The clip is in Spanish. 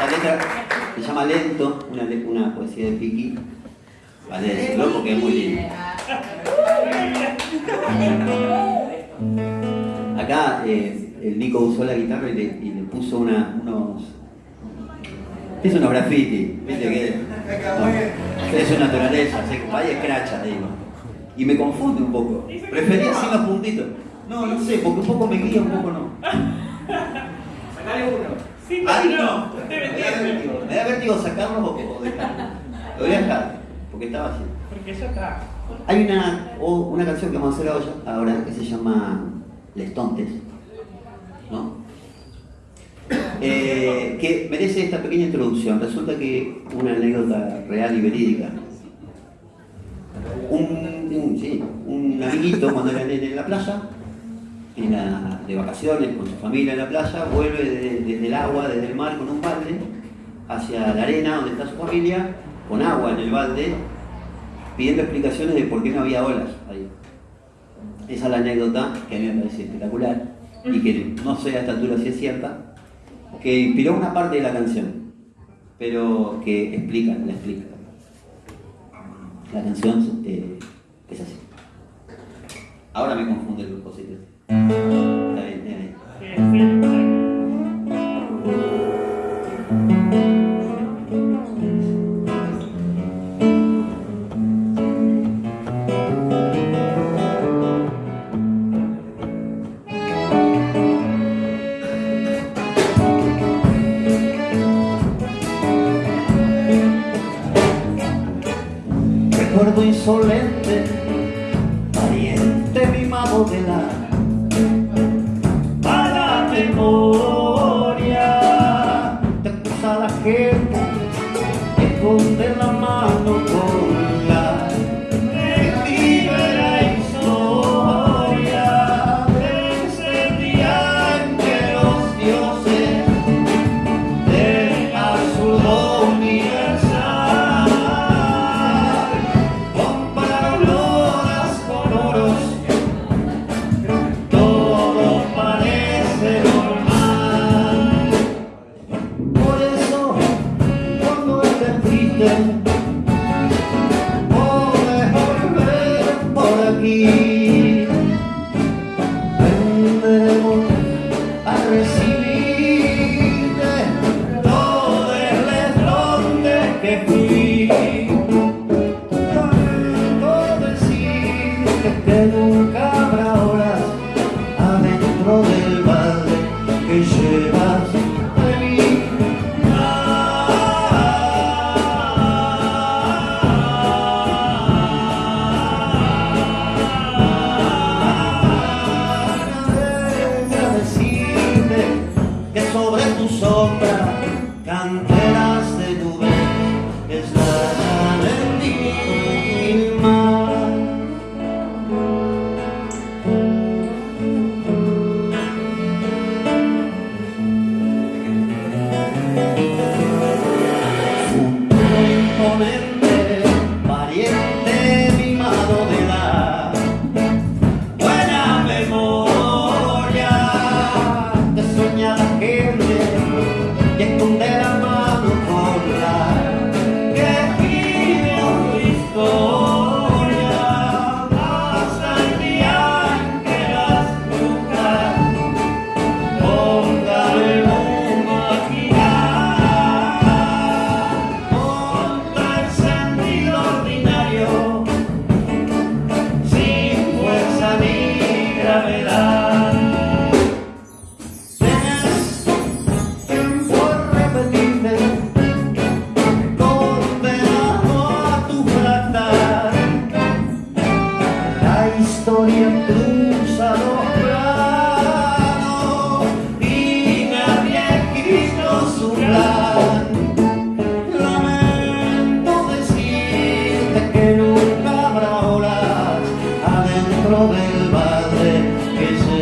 La letra se llama Lento, una, una poesía de Piki. Vale decirlo porque es muy lindo. Acá eh, el Nico usó la guitarra y le, puso una, unos... Es unos graffiti, viste que es su naturaleza, se vaya escracha, digo. Y me confunde un poco. Prefería sin los puntitos. No, no sé, porque un poco me guía, un poco no. Sacale uno. Sí, Ah, no. Me da vértigo, me da vértigo sacarlos o, dejarlos. Lo voy a dejar, porque estaba así. Porque ya está. Hay una, o- una canción que vamos a hacer ahora, que se llama Les Tontes, ¿no? Eh, que merece esta pequeña introducción. Resulta que una anécdota real y verídica. Un, un- sí, un amiguito cuando era en la playa, de vacaciones con su familia en la playa, vuelve de- desde el agua, desde el mar con un balde hacia la arena donde está su familia, con agua en el balde, pidiendo explicaciones de por qué no había olas ahí. Esa es la anécdota que a mí me parece espectacular y que no sé a esta altura si es cierta, que inspiró una parte de la canción, pero que explica, la explica. La canción eh, es así. Ahora me confunde el cosito. Recuerdo insolente, pariente mimado de la memoria. Te acusa la gente que esconde la Y el pulsador, y nadie quitó su plan. Lamento decirte que nunca habrá horas adentro del padre que.